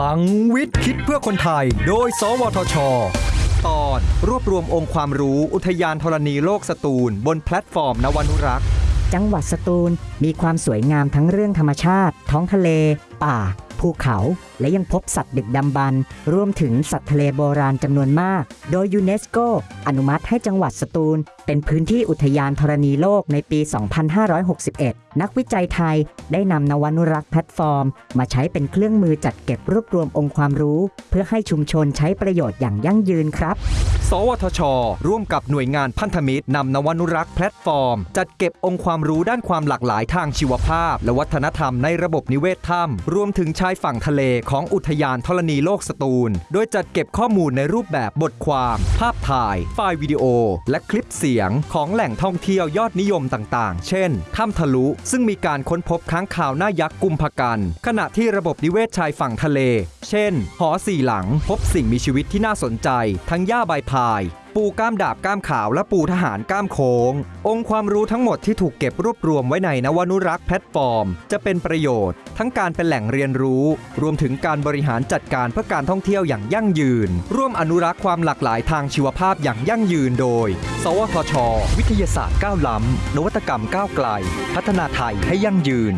พลังวิทย์คิดเพื่อคนไทย โดย สวทช ตอนรวบรวมองค์ความรู้อุทยานธรณีโลกสตูล บนแพลตฟอร์มนวนุรักษ์ จังหวัดสตูลมีความสวยงามทั้งเรื่องธรรมชาติ ท้องทะเล ป่า ภูเขา และยังพบสัตว์ดึกดำบรรพ์รวมถึงสัตว์ทะเลโบราณจำนวนมาก โดยยูเนสโกอนุมัติให้จังหวัดสตูล เป็นพื้นที่อุทยานธรณีโลกในปี 2561 นักวิจัยไทยได้นำนวนุรักษ์แพลตฟอร์ม มาใช้เป็นเครื่องมือจัดเก็บรวบรวมองค์ความรู้ เพื่อให้ชุมชนใช้ประโยชน์อย่างยั่งยืนครับ สวทช ร่วมกับหน่วยงานพันธมิตรนำนวนุรักษ์แพลตฟอร์ม จัดเก็บองค์ความรู้ด้านความหลากหลายทางชีวภาพ และวัฒนธรรมในระบบนิเวศถ้ำรวมถึงชายฝั่งทะเลของอุทยานธรณีโลกสตูล โดยจัดเก็บข้อมูลในรูปแบบบทความ ภาพถ่าย ไฟล์วิดีโอ และคลิปเสียงของแหล่งท่องเที่ยวยอดนิยมต่างๆ เช่นถ้ำทะลุ ซึ่งมีการค้นพบค้างคาวหน้ายักษ์กุมภกัน ขณะที่ระบบนิเวศชายฝั่งทะเล เช่น หอสี่หลังพบสิ่งมีชีวิตที่น่าสนใจ ทั้งหญ้าใบพาย ปูก้ามดาบก้ามขาวและปูทหารก้ามโค้ง องค์ความรู้ทั้งหมดที่ถูกเก็บรวบรวมไว้ในนวนุรักษ์แพลตฟอร์ม จะเป็นประโยชน์ ทั้งการเป็นแหล่งเรียนรู้ รวมถึงการบริหารจัดการเพื่อการท่องเที่ยวอย่างยั่งยืน ร่วมอนุรักษ์ความหลากหลายทางชีวภาพอย่างยั่งยืนโดย สวทช วิทยาศาสตร์ก้าวล้ำนวัตกรรมก้าวไกล พัฒนาไทยให้ยั่งยืน